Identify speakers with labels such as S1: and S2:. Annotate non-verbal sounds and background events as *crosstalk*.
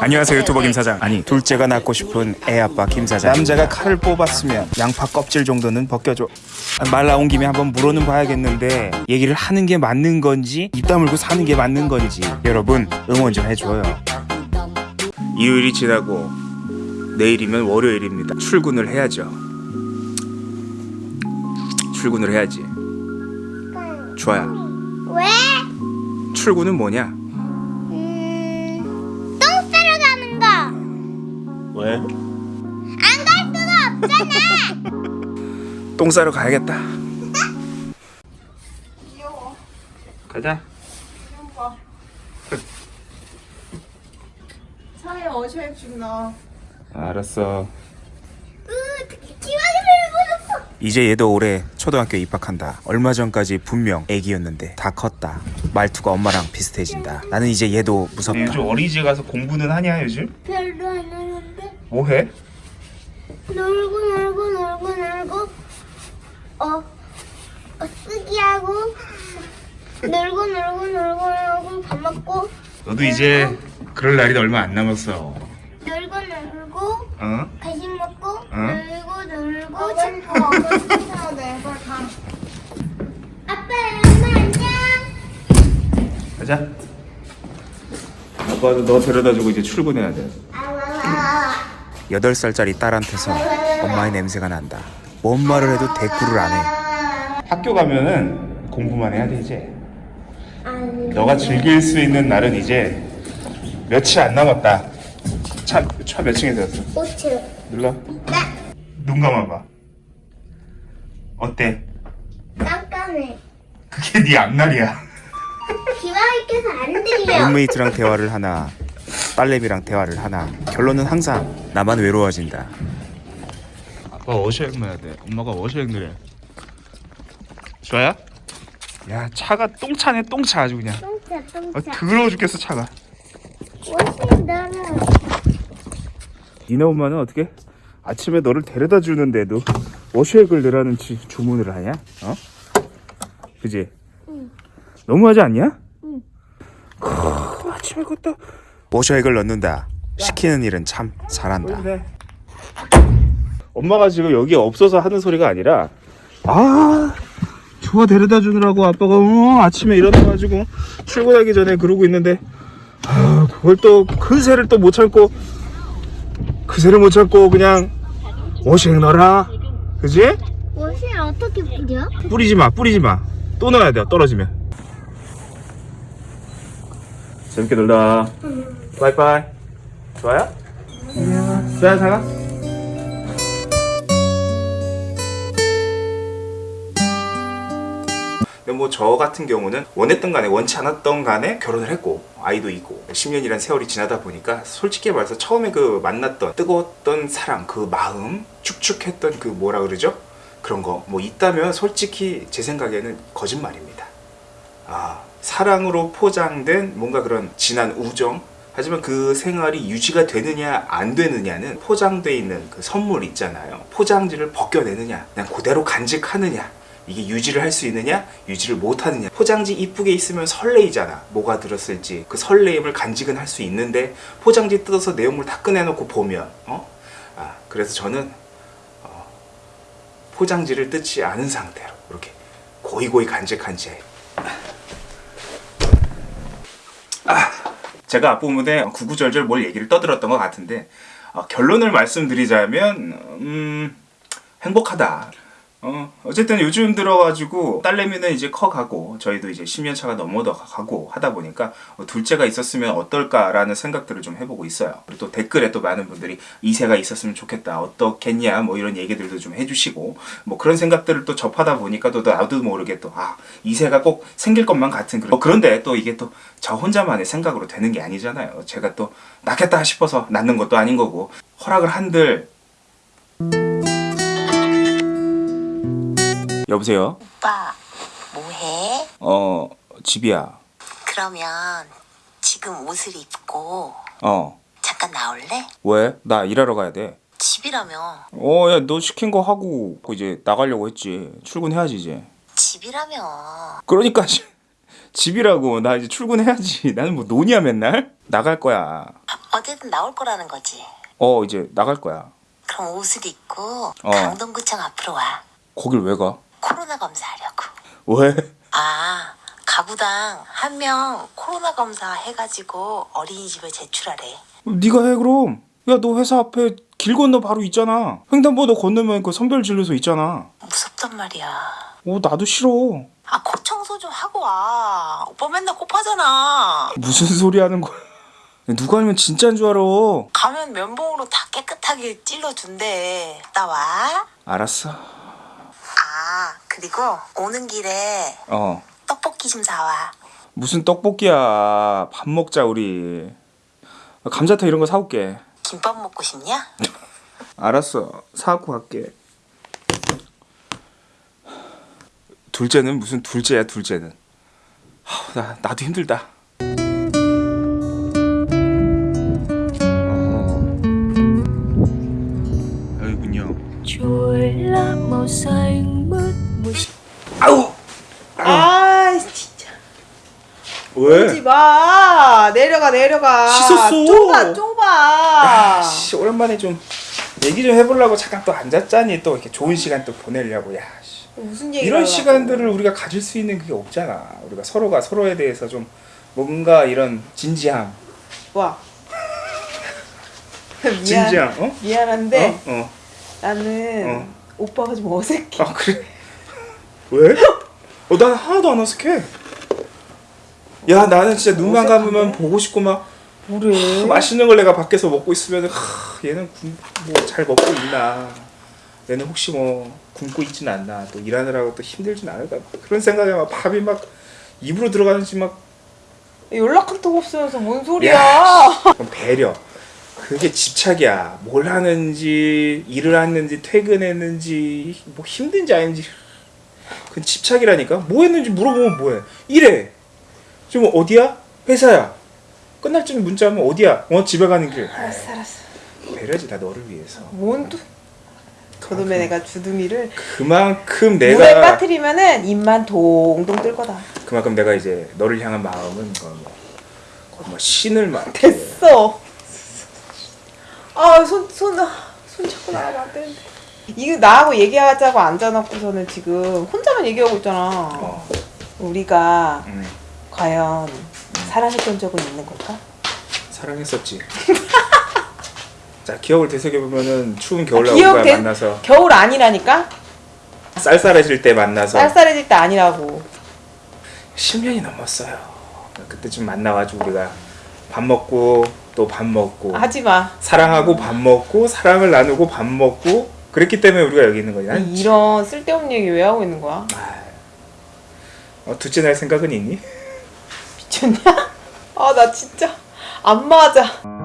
S1: 안녕하세요 유튜버 김 사장. 아니 둘째가 낳고 싶은 애 아빠 김 사장. 남자가 칼을 뽑았으면 양파 껍질 정도는 벗겨줘. 말 나온 김에 한번 물어는 봐야겠는데 얘기를 하는 게 맞는 건지 입 다물고 사는 게 맞는 건지 여러분 응원 좀 해줘요. 일요일이 지나고 내일이면 월요일입니다. 출근을 해야죠. 출근을 해야지. 좋아요.
S2: 왜?
S1: 출근은 뭐냐
S2: 없잖아.
S1: 똥 싸러 가야겠다. 가자.
S3: 차에 어시액 좀 넣어.
S1: 알았어. 이제 얘도 올해 초등학교 입학한다. 얼마 전까지 분명 애기였는데 다 컸다. 말투가 엄마랑 비슷해진다. 나는 이제 얘도 무섭다. 요즘 어린이집 가서 공부는 하냐 요즘?
S2: 별로 안 하는데.
S1: 뭐 해?
S2: 놀고 놀고 놀고 놀고 어, 어 쓰기 하고 놀고 놀고 놀고 놀고 밥 먹고
S1: 너도 이제 그럴 날이 얼마 안 남았어.
S2: 놀고 놀고
S1: 어?
S2: 간식 먹고
S1: 응?
S2: 놀고 놀고
S3: 아빠 시켜야 돼? 빨리 가.
S2: 아빠 엄마 안녕
S1: 가자. 아빠도 너 데려다주고 이제 출근해야 돼. 여덟 살짜리 딸한테서 엄마의 냄새가 난다. 뭔 말을 해도 대꾸를 안 해. 학교 가면은 공부만 해야 돼 이제.
S2: 아니
S1: 너가 즐길 수 있는 날은 이제 며칠 안 남았다. 차, 차 몇 층에 들었어?
S2: 오츠
S1: 눌러. 눈 감아봐. 어때?
S2: 깜깜해
S1: 그게 네 앞날이야. *laughs*
S2: 기왕이 껴서 안 들려
S1: 룸메이트랑 대화를 하나, 딸내미랑 대화를 하나. 결론은 항상 나만 외로워진다. 아빠 워셔액 넣어야 돼. 엄마가 워셔액 넣으래. 좋아요? 야 차가 똥차네 똥차 아주 그냥.
S2: 똥차
S1: 아,
S2: 똥차
S1: 더러워 죽겠어 차가.
S2: 오신 너는
S1: 니네 엄마는 어떻게 아침에 너를 데려다 주는데도 워셔액을 넣으라는 지- 주문을 하냐? 어? 그지?
S2: 응.
S1: 너무하지 않냐?
S2: 응.
S1: 크, 아침에 그것도 워셔액을 넣는다. 시키는 일은 참 잘한다. 엄마가 지금 여기 없어서 하는 소리가 아니라 아 좋아 데려다 주느라고 아빠가 어, 아침에 일어나가지고 출근하기 전에 그러고 있는데 아 그걸 또 그새를 또 못 참고 그새를 못 참고 그냥 워시액 넣어라 그지?
S2: 옷을 어떻게 뿌려?
S1: 뿌리지 마 뿌리지 마또 넣어야 돼 떨어지면 재밌게 놀다 바이바이 좋아요? 안녕 좋아요 사가 근데 뭐 저 같은 경우는 원했던 간에 원치 않았던 간에 결혼을 했고 아이도 있고 10년이란 세월이 지나다 보니까 솔직히 말해서 처음에 그 만났던 뜨거웠던 사랑 그 마음 축축했던 그 뭐라 그러죠? 그런 거 뭐 있다면 솔직히 제 생각에는 거짓말입니다. 아 사랑으로 포장된 뭔가 그런 진한 우정 하지만 그 생활이 유지가 되느냐 안 되느냐는 포장돼 있는 그 선물 있잖아요. 포장지를 벗겨내느냐 그냥 그대로 간직하느냐 이게 유지를 할 수 있느냐 유지를 못 하느냐. 포장지 이쁘게 있으면 설레이잖아. 뭐가 들었을지. 그 설레임을 간직은 할 수 있는데 포장지 뜯어서 내용물 다 꺼내놓고 보면 어? 아 그래서 저는 어, 포장지를 뜯지 않은 상태로 이렇게 고이고이 간직한 채 제가 앞부분에 구구절절 뭘 얘기를 떠들었던 것 같은데 어, 결론을 말씀드리자면 음, 행복하다. 어, 어쨌든 요즘 들어가지고 딸내미는 이제 커가고 저희도 이제 10년 차가 넘어도 가고 하다 보니까 어, 둘째가 있었으면 어떨까라는 생각들을 좀 해보고 있어요. 그리고 또 댓글에 또 많은 분들이 이세가 있었으면 좋겠다. 어떻겠냐 뭐 이런 얘기들도 좀 해주시고 뭐 그런 생각들을 또 접하다 보니까 또 나도 모르게 또아 이세가 꼭 생길 것만 같은 그런 어, 그런데 또 이게 또 저 혼자만의 생각으로 되는 게 아니잖아요. 제가 또 낳겠다 싶어서 낳는 것도 아닌 거고 허락을 한들 여보세요?
S4: 오빠, 뭐해?
S1: 어 집이야.
S4: 그러면 지금 옷을 입고
S1: 어
S4: 잠깐 나올래?
S1: 왜? 나 일하러 가야 돼.
S4: 집이라며.
S1: 어, 야, 너 시킨 거 하고 이제 나가려고 했지. 출근해야지 이제.
S4: 집이라며.
S1: 그러니까 지- *laughs* 집이라고 나 이제 출근해야지. 나는 뭐 노냐 맨날 나갈 거야.
S4: 아, 어디든 나올 거라는 거지.
S1: 어 이제 나갈 거야
S4: 그럼 옷을 입고
S1: 어.
S4: 강동구청 앞으로 와.
S1: 거길 왜 가?
S4: 코로나 검사하려고.
S1: 왜?
S4: 아, 가구당 한 명 코로나 검사 해가지고 어린이집에 제출하래.
S1: 네가 해 그럼 야 너 회사 앞에 길 건너 바로 있잖아 횡단보도 건너면 그 선별 진료소 있잖아
S4: 무섭단 말이야.
S1: 어 나도 싫어
S4: 아, 코 청소 좀 하고 와. 오빠 맨날 코파잖아.
S1: 무슨 소리 하는 거야 누가 아니면 진짜인 줄 알아
S4: 가면 면봉으로 다 깨끗하게 찔러준대. 나 와.
S1: 알았어
S4: 아, 그리고 오는 길에
S1: 어.
S4: 떡볶이 좀 사와.
S1: 무슨 떡볶이야. 밥 먹자 우리. 감자탕 이런 거 사올게.
S4: 김밥 먹고 싶냐? *laughs*
S1: 알았어. 사갖고 갈게. 둘째는 무슨 둘째야 둘째는? 하, 나, 나도 힘들다
S3: 마 내려가 내려가
S1: 씻었어.
S3: 좁아 좁아
S1: 씨, 오랜만에 좀 얘기 좀 해보려고 잠깐 또 앉았자니 또 이렇게 좋은 시간 또 보내려고 야 씨.
S3: 무슨 얘기
S1: 이런 시간들을 우리가 가질 수 있는 그게 없잖아 우리가 서로가 서로에 대해서 좀 뭔가 이런 진지함
S3: 와 *laughs* 미안
S1: 진지함 어?
S3: 미안한데
S1: 어? 어.
S3: 나는
S1: 어.
S3: 오빠가 좀 어색해
S1: 아 그래? 왜? 어, 난 하나도 안 어색해. 야, 나는 진짜 눈만
S3: 어색하네.
S1: 감으면 보고 싶고 막
S3: 뭐래
S1: 맛있는 걸 내가 밖에서 먹고 있으면 얘는 뭐 잘 먹고 있나? 얘는 혹시 뭐 굶고 있진 않나? 또 일하느라고 또 힘들진 않을까? 그런 생각에 막 밥이 막 입으로 들어가는지 막
S3: 연락 한통 없으면서 뭔 소리야
S1: 야, 배려. 그게 집착이야. 뭘 하는지, 일을 하는지, 퇴근했는지, 뭐 힘든지 아닌지. 그건 집착이라니까. 뭐 했는지 물어보면 뭐해. 이래. 지금 어디야? 회사야. 끝날 쯤 문자 하면 어디야? 어, 집에 가는 길.
S3: 알았어 알았어
S1: 배려지, 다 너를 위해서.
S3: 뭔또 그놈의 내가 주둥이를
S1: 그만큼
S3: 물에
S1: 내가,
S3: 빠뜨리면은 입만 동동 뜰 거다
S1: 그만큼 내가 이제 너를 향한 마음은 뭐, 거의 뭐 신을 막.
S3: 됐어. 아, 손, 손, 아, 손 자꾸 나가면 안 되는데. 이거 나하고 얘기하자고 앉아놓고서는 지금 혼자만 얘기하고 있잖아.
S1: 어,
S3: 우리가
S1: 음,
S3: 과연 사랑했던 적은 있는 걸까?
S1: 사랑했었지. *laughs* 자, 기억을 되새겨보면은 추운 겨울날
S3: 기억
S1: 우리가
S3: 돼-
S1: 만나서
S3: 겨울 아니라니까?
S1: 쌀쌀해질 때 만나서
S3: 쌀쌀해질 때 아니라고.
S1: 10년이 넘었어요. 그때쯤 만나가지고 우리가 밥 먹고 또 밥 먹고
S3: 하지 마.
S1: 사랑하고 밥 먹고 사랑을 나누고 밥 먹고 그랬기 때문에 우리가 여기 있는 거야. 난
S3: 이런 쓸데없는 얘기 왜 하고 있는 거야?
S1: 어, 둘째 날 생각은 있니?
S3: 미쳤냐? *laughs* 아, 나 진짜 안 맞아.